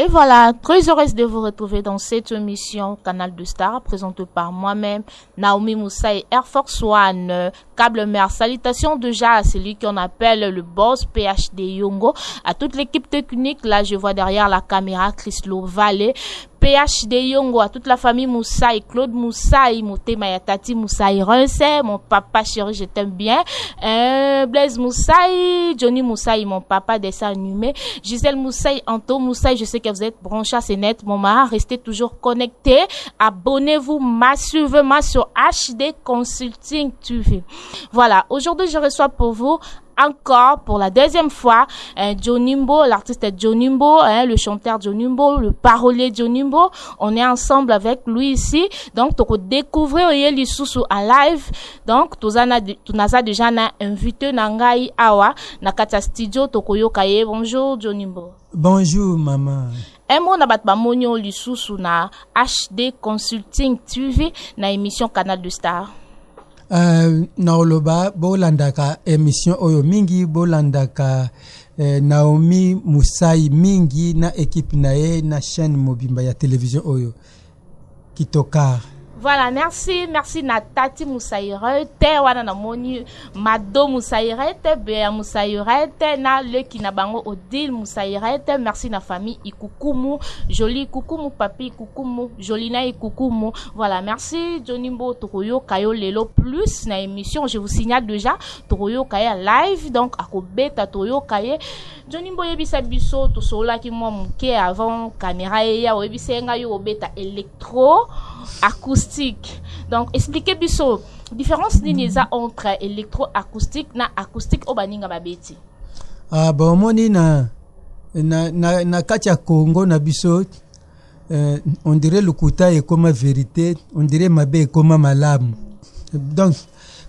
Et voilà, très heureuse de vous retrouver dans cette émission Canal de Star, présentée par moi-même, Naomi Moussa et Air Force One, câble mer. Salutations déjà à celui qu'on appelle le boss PhD Yongo, à toute l'équipe technique, là je vois derrière la caméra Chris Vallée, PHD Yongo, à toute la famille Moussaï, Claude Moussaï, Mouté Mayatati Moussaï Rense, mon papa chéri, je t'aime bien, euh, Blaise Moussaï, Johnny Moussaï, mon papa dessin animé, Gisèle Moussaï, Anto Moussaï, je sais que vous êtes branchés, c'est net, maman, restez toujours connectés, abonnez-vous massivement sur HD Consulting TV. Voilà, aujourd'hui je reçois pour vous encore pour la deuxième fois hein, l'artiste Johnimbo, hein, le chanteur Nimbo, le parolier Nimbo. On est ensemble avec lui ici. Donc, tu découvrir Oyeli Soussou en live. donc toza na naza deja na invité na ngai awa na kati ya studio tokoyoka ye bonjour jonimbo bonjour mama un mot na bato bamoni yo lisusu na hd consulting tv na émission canal de star uh, na oloba bolandaka émission oyo mingi bolandaka eh, naomi musai mingi na ekipe na ye na chaîne mobimba ya televizio oyo Kitokaar. Voilà merci merci na tati musairete wana na moni mado musairete bea musairete na leki na bango odile musairete merci na famille ikukumu jolie ikukumu papi ikukumu jolie na ikukumu voilà merci johnny mbo tokoyoka yo lelo plus na émission je vous signale déjà tokoyoka ye live donc akobeta toyoka ye Johnny mbo yebisa biso tosololaki mwa moke avant camera eya oyebisa ye ngai obeta electro acoustique donc explique biso différence nini eza entre electro acoustique na acoustique oyo baninga babeti ah, bomoni na, na, na, na kati ya congo na biso Euh, on dirait lokuta ekoma verite on dirait mabe ekoma malamu donc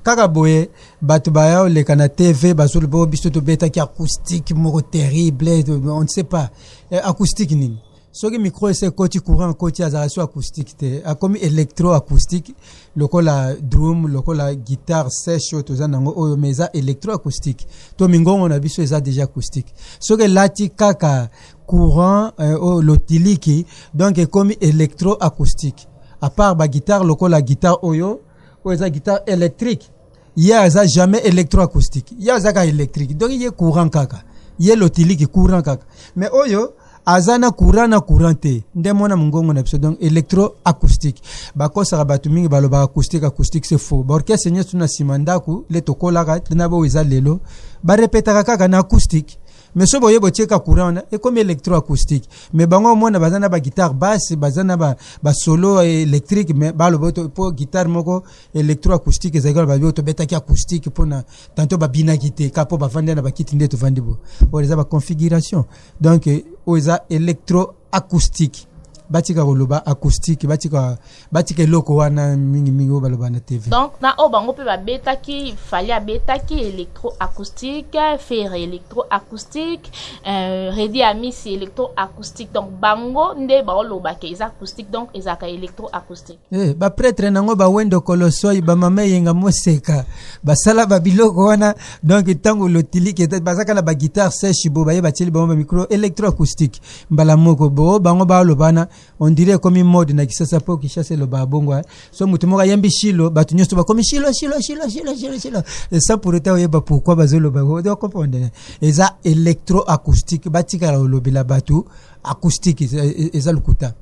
kaka boye bato baya oleka na tv bazolo bo biso tobetaki acoustique moko terrible on ne sait pas eh, acoustique nini soki micro ese ekoti courant ekoti azalaka so acoustique te akomi électro acoustique lokola drum lokola guitare sèche oyo toza nango oyo mais eza électro acoustique to mingongo na biso eza déjà acoustique soki elati kaka courant eh, oyo oh, lotiliki donc ekomi électroacoustique à part ba guitare lokola guitare oyo oyo eza guitare électrique ye aza jamais électroacoustique ye aza kaka électrique donc ye courant kaka ye lotiliki courant kaka mais oyo aza na courant na courant te nde mona mongongo na biso donc électroacoustique bakosaka bato mingi balobaka acoustique acoustique se faux baorchestre nyonso na nsima ndako le tokolaka na baoyo eza lelo barepetaka kaka na acoustique Mais soki boye botie ka courant wana ekomi electro acoustique mais bango omona baza na ba guitare basse baza na ba, ba solo électrique mais baloba to po guitare moko electro acoustique ezalaki wana babi tobetaki acoustique mpo na tanto babinaki te ka mpo bavandi na bakiti nde tovandi bo oyo eza ba configuration donc oyo eza electro Acoustique batika koloba acoustique batika batika eloko wana mingi mingi oyo baloba na TV. Donc na oyo bango pe babetaki fali abetaki electro acoustique, ferre electro acoustique, euh, Reddy Amisi electro acoustique. Donc bango nde baoloba ke eza acoustique donc ezaka electro acoustique. Eh ba prêtre nango ba wendo kolosoi ba mama yenga moseka basala ba biloko wana donc tango lotilike bazaka na ba guitare sèche bo baye batieli bango ba micro electro acoustique. mbala moko bo bango balobana on dirait ekomi mode na kisasa mpo kishasa elobaka bongo eh. so moto moko ayembi shilo bato nyonso bakomi shilo shilo shilo shilo shilo shilo esa pour autant oyeba pourquoi bazoloba ozo comprendre eza électro acoustique batikala olobela bato acoustique eza lokuta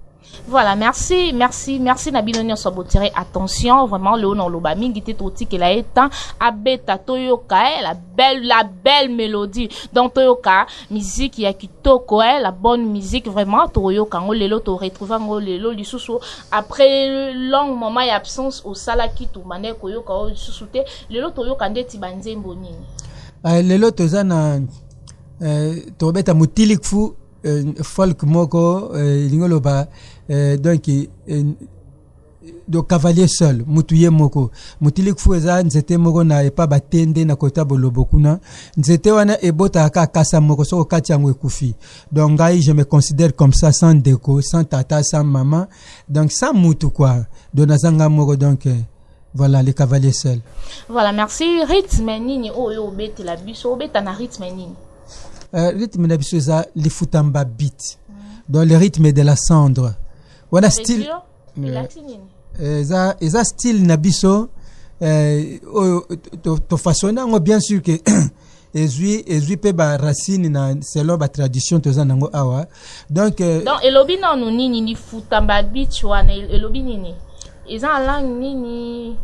Voilà, merci, merci, merci na bino nyonso botiré attention, vraiment le na loba mingi te totikela ye temps abeta toyoka eh, la belle la belle mélodie. Donc toyoka musique ya kitoko eh, la bonne musique vraiment toyoka ngo lelo to retrouver ngo lelo lisusu après long moment ya absence au sala kitu mane koyoka o lisusu te. Lelo toyoka ndeti banzembo nini? Uh, lelo toza na uh, tobeta mutilikfu eh, folk moko eh, elingi oloba eh, donc eh, do cavalier seul mutu ye moko motilikfu eza nzete moko na epa batende na kota bolobo kuna nzete wana ebotaka kaka kasa moko soki okati yango ekufi donc ngai je me considère comme ça sans ndeko sans tata sans mama donc sans mutu kua do naza ngai moko donc eh, Voilà le cavalier seul. Voilà, merci. Rythme nini oyo obetela biso? Obeta na rythme nini? Euh, rythme na biso eza lifutamba beat. Mm. Donc le rythme de la cendre. Voilà style. Euh, euh, eza eza style na biso euh, oyo to, to, to façonne yango bien sûr que ezwi ezwi mpe ba racine na selon ba tradition toza nango awa donc euh, donc elobi nanu nini lifuta ba beach wana elobi nini eza na langue nini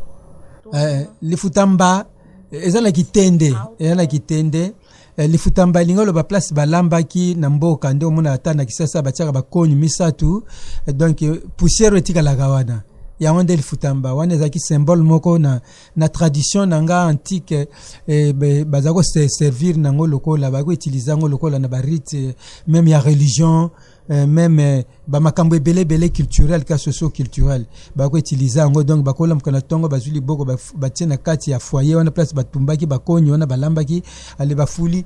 eh, lifuta mba eza na kitende ah, eza na kitende eh, lifuta mba elingi oloba place balambaki na mboka nde omona ata na kisasa batiaka bakoni misato eh, donc poussière etikalaka wana yango nde lifuta mba wana ezalaki symbole moko na na tradition na nga antique eh, baza ko se servir nango lokola ba ko utiliser yango lokola na ba rite eh, même ya religion eh, même eh, ba makambo ebele ebele culturel ka socio culturel ba ko utiliser yango donc ba kola mukana tongo bazwi liboko ba, ba tie na kati ya foyer wana place batumbaki bakoni wana balambaki ale bafuli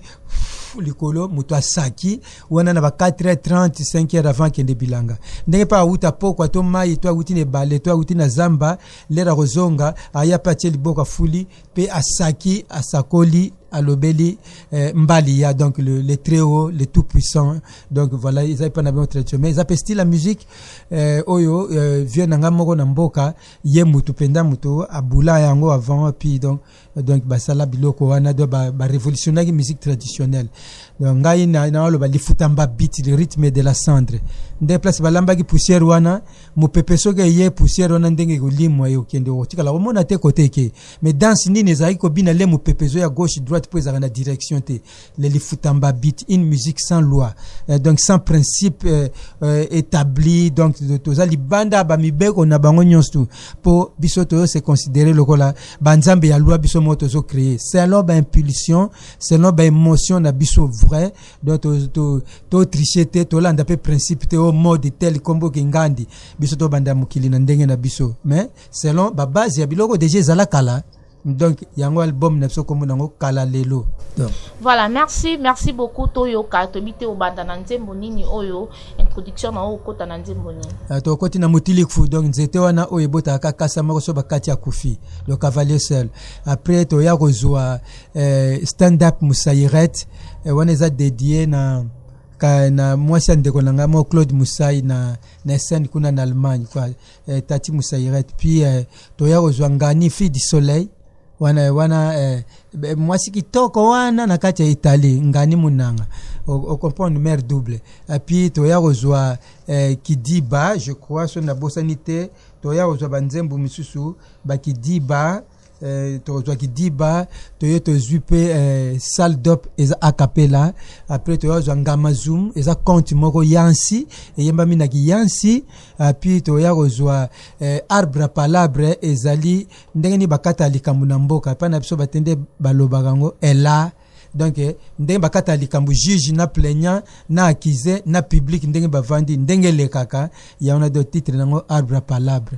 likolo moto asaki wana na ba 4h30 5h avant kende bilanga ndenge mpe awuta pokwa to mai to awuti na ebale to awuti na zamba Lera akozonga aya pe atie liboko afuli pe asaki asakoli alobeli eh, mbali ya donc le, le très haut le tout puissant donc voilà eza epa na bino tradition mais eza pe style ya musique eh, oyo eh, vieux na ngai moko na mboka ye mutu mpenza mutu abula yango avant puis donc donc basala biloko wana donc ba, ba révolutionnaki musique traditionnelle donc ngai na na waloba lifutamba beat le rythme de la cendre nde place balambaki poussière wana mopepe soki eye poussière wana ndenge ekolimwa ye okende okotikala komona te kote eke mais danse nini ezalaki kobina le mopepe ezoya gauche droite mpo ezalaka na direction te les Lifutamba beat, une musique sans loi, euh, donc sans principe euh, euh, établi, donc toza libanda ba mibeko na bango nyonso po biso toyo se considérer lokola ba nzambe ya loi biso mo tozo créer selon ba impulsion, selon ba émotion na biso vrai, donc to to, to tricher te, to landa pe principe te au mode tel kombo kingandi, biso to banda mokili na ndenge na biso, mais selon ba base ya biloko déjà ezala kala Donc yango album na biso kombo nango kala lelo. Donc. Voilà, merci, merci beaucoup toyoka tobite obanda na nzembo nini oyo introduction na oyo kota na nzembo nini. Ah, to koti na motilikfu donc nzete wana oyo ebota ka kasa moko so bakati ya kufi le cavalier seul. Après to ya kozua eh, stand up musairet eh, wana eza dédié na ka na mwasi ya ndeko na ngai mo Claude Musai na na scène kuna na Allemagne quoi eh, tati musairet puis eh, toya kozwa ngani fille du soleil wana wana eh, mwasi kitoko wana na kati ya italie ngani munanga ocomprendre mare double epuis toya kozwa eh, kidiba je crois soki nabosani te toya kozwa banzembo mosusu bakidiba Eh, tokozwa kidiba toye tozwi mpe eh, salle dop eza acapela apres toyazwa ngama zoom eza compte moko yansi eyembami na kiyansi apui toya kozwa eh, arbre palabre ezali ndenge nini bakata likambo na mboka epai na biso batende balobaka yango ela donc eh, ndenge bakata likambo juge na plaignant na accuse na public ndenge bavandi ndenge elekaka yango na do titre nango arbre palabre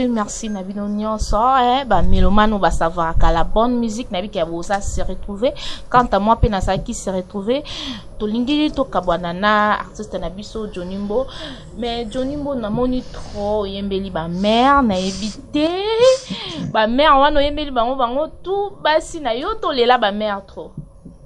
merci merci na bino nyonso eh, bamelomane oyo basavaraka la bonne musique na biki ya boza se retrouver quant à moi mpe nazalaki se retrouver tolingi tokabwana na artiste na biso johnny mbo Mais Johnny Mbo namoni trop oyembeli ba mère nayebi te ba mère wana oyembeli bango bango tout basi na yo tolela ba mère trop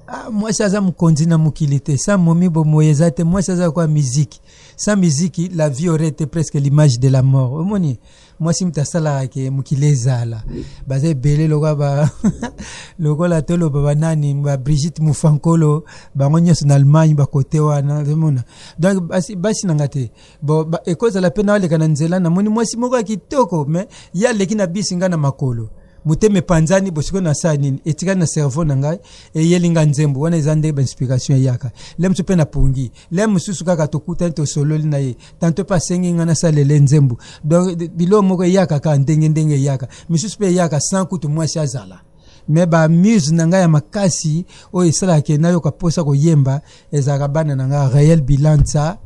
Ah, mwasi aza mokonzi na mokili te sans momi bomoyi eza te mwasi aza lokola miziki sans miziki la vie aurait été presque l'image de la mort omoni mwasi moto asalaka ke mokili ezala baza ebele lokola ba lokola toloba banani ba Brigitte Mufankolo bango nyonso na Allemagne bakote wana omona donc basi, basi na nga te bon ba, ekozala mpe na aleka na nzela namoni mwasi moko ya kitoko me ye aleki na bisi nga na makolo motema epanzani bosiko na saa nini etikali na cerveau na ngai eyeli nga nzembo wana eza nde bainspiration eyaka le mosusu mpe na pongi Lelo mosusu kaka tokutani tosololi na ye, tanto mpe asengi ngai nasalela ye nzembo. Donc biloko moko eyaka kaka ndenge ndenge eyaka, misusu mpe eyaka sans kutu mwasi azala. Mais ba muse na ngai ya makasi oyo esalaka ke nayoka mposa koyemba ezalaka bana na ngai Reel Bilansa,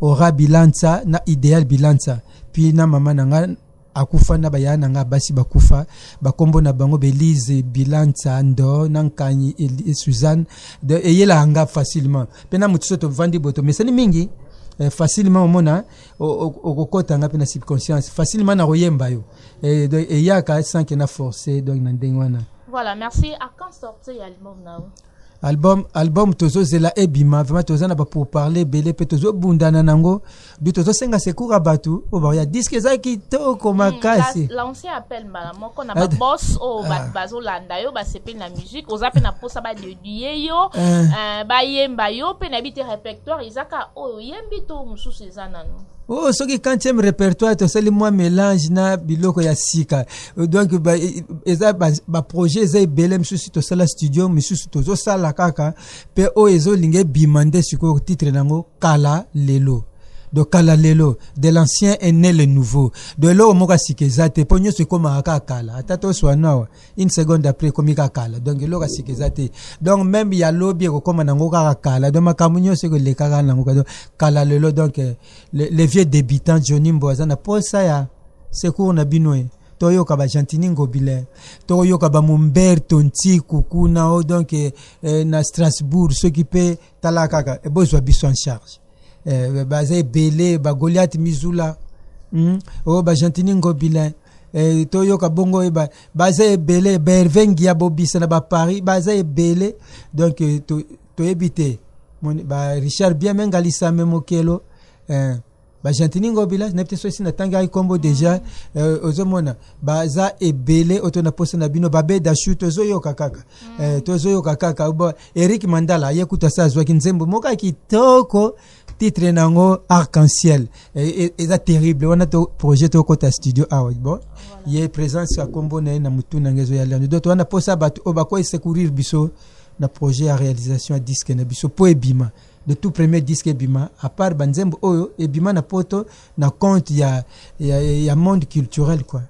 Aura Bilansa na Ideal Bilansa puis na mama na ngai akufa na ba yaya na nga basi bakufa ba kombo na bango Belize Bilanca Ndo na Nkanyi Eli- Suzanne de eyela nga facilement pe na motiso tovandi boye tomesani mingi eh, facilement omona o- o- okokota nga pe na subconscience facilement nakoyemba yo eh, donc eyaka sans que na force donc na ndenge wana Voilà, merci. À quand sortir l'album now? Album album tozo zela ebima vraiment toza na ba pour parler ebele pe tozo bundana nango du tozo senga secours ya batu po ba ya disque eza kitoko makasi hmm, lancer appel mbala moko na ba boss o oh, batu ah. bazo landa yo ba sepeli na musique oza pe na posa ba déduire yo ah. euh, ba yemba yo pe na bite répertoire ezaka oyo oh, yembi to mususu eza nanu oh soki 40e répertoire tosali mwa mélange na biloko ya sika donc ba, eza baprojet ba eza ebele misusu tosala studio misusu tozosala kaka mpe oyo ezolinga ebima nde sikoyo titre na yango kala lelo de kala lelo de l'ancien est né le nouveau de eloko moko ya sika eza te mpo nyonso ekomaka kaka kala ata toswana awa une seconde après ekomi kaka kala donc eloko ya sika eza te donc meme ya lobi ekokoma nango kaka kala donc makambo nyonso ekolekaka nango kala lelo donc Le, le vieux debutant Johnny Mbo aza na posa ya secours na bino e. Toyoka ba Gentini Ngobile, toyoka ba Momberto Ntiku kuna o oh, donc eh, eh, na Strasbourg soki pe tala kaka eh, bozwa biso en charge. Eh, baza ebele ba Goliath Mizula, hmm? o oh, ba Gentini Ngobile eh, toyoka bongo e ba, baza ebele ba Hervé Ngiabobisa na ba Paris baza ebele donc eh, to, toyebi te ba richard bien menga lisame mokelo eh, ba gentini ngo village nayebi te so esi natangaki nkombo deja eh, ozomona baza ebele oyo to na posa na bino babe dashu tozoyoka kaka mm. eh, tozoyoka kaka bo eric mandala ye kutu asi azwaki nzembo moko ya kitoko titre na yango arc-en-ciel eh, eh, eza e, e, terrible wana to projet tokota studio awa bon voilà. ye présence ya nkombo na ye na motu na ngai ezoya lando donc wana posa bato oyo bakoki secourir biso na projet ya realisation ya disque na biso po ebima le tout premier disque ebima à part ba nzembo oyo ebima na poto na compte ya, ya, ya monde culturel quoi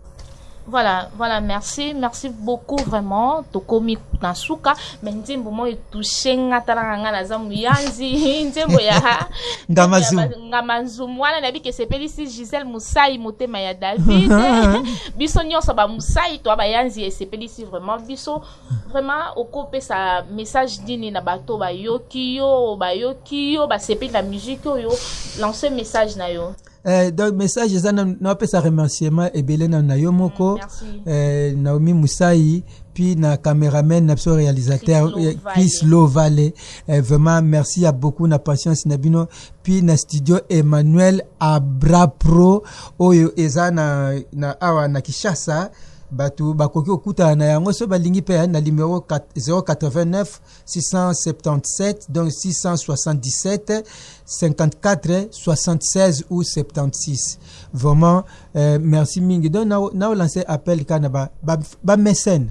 voilà voilà merci merci beaucoup vraiment tokomi na suka mais nzembo moi etouche nga talaka nga naza moyanzi nzembo ya ngamanzum wana nayebi ke sepelisi gisele mosai motema ya david biso nyonso bamosai to bayanzi esepelisi vraiment biso Vraiment oko pesa message nini na bato ba yoki yo ba yoki yo ba sepeli na musique oyo lance message na yo. Eh, donc message eza na na pesa remerciement ebele na na yo moko mm, eh, Naomi Musayi puis na cameraman na biso réalisateur Chris Lovale eh, vraiment merci ya beaucoup na patience na bino puis na studio Emmanuel Abra Pro oyo eza na, na awa na Kishasa bato bakoki kokutana na yango so balingi mpe na numero 089 677 donc 677 54 76 ou 76 vraiment euh, merci mingi donc nao, nao lance appel ka na ba, ba, ba mécène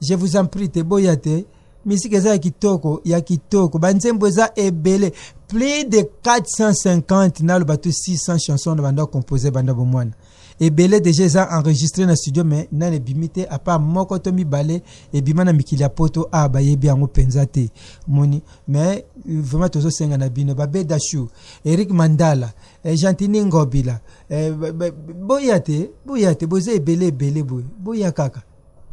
je vous en prie te boya te misika eza ya kitoko ya kitoko banzembo eza ebele plus de 450 naloba to 600 chanson na banda compose banda bomwana ebele deja eza enregistre na studio me nani ebimi te apa moko to mibale ebima na mikili ya poto a bayebi yango mpenza te moni me vraiment tozosenga na bino babe dashu eric mandala eh, gentini ngobila eh, boya te boya te boza ebele ebele boye boya kaka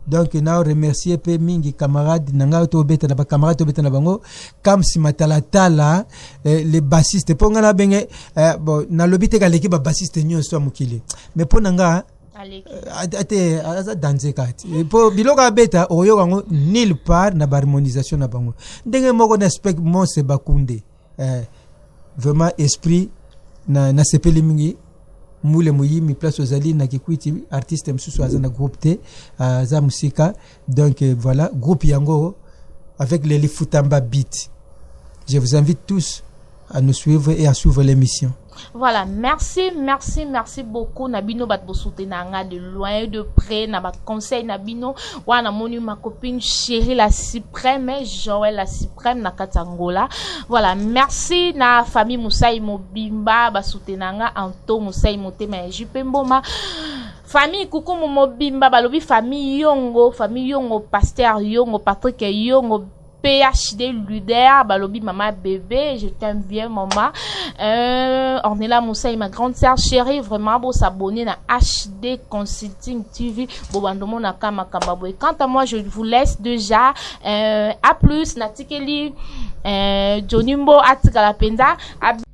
donc na remercier pe mingi camarade na ngai to beta na ba camarade to beta na bango Kamsi Matalatala eh, le bassiste po nga na benge eh, bon na lobi te kaleki ba bassiste nyonso ya mokili mais po na nga aleki eh, ate aza danze kati eh, po biloko abeta okoyoka yango nulle part na ba harmonisation na bango ndenge moko na spec monse bakunde Eh, vraiment esprit na nasepeli mingi mule muyimi place ozali na kikwiti artiste mosusu aza na groupe te aza mosika donc euh, voilà groupe yango avec les lifutamba beat je vous invite tous à nous suivre et à suivre l'émission Voilà, merci, merci, merci beaucoup na bino bat bosutena nga de loin et de près na ba conseil na bino. Wana moni ma copine chérie la suprême, Joël la suprême na Katangola. Voilà, merci na famille Moussaï Mobimba basutena nga Anto Moussaï Motema ya JP Mboma. famille kukumu mobimba balobi famille yongo famille yongo pasteur yongo patrick yongo PHD Luder Balobi Mama Bebe, je t'aime bien Mama. Euh, Ornella Moussaï, ma grande sœur chérie, vraiment beau s'abonner na HD Consulting TV, Bobandomo Nakama Kambaboy. Quant à moi, je vous laisse déjà. Euh, à plus, Natikeli, euh, Johnny Mbo, Atikala Penda.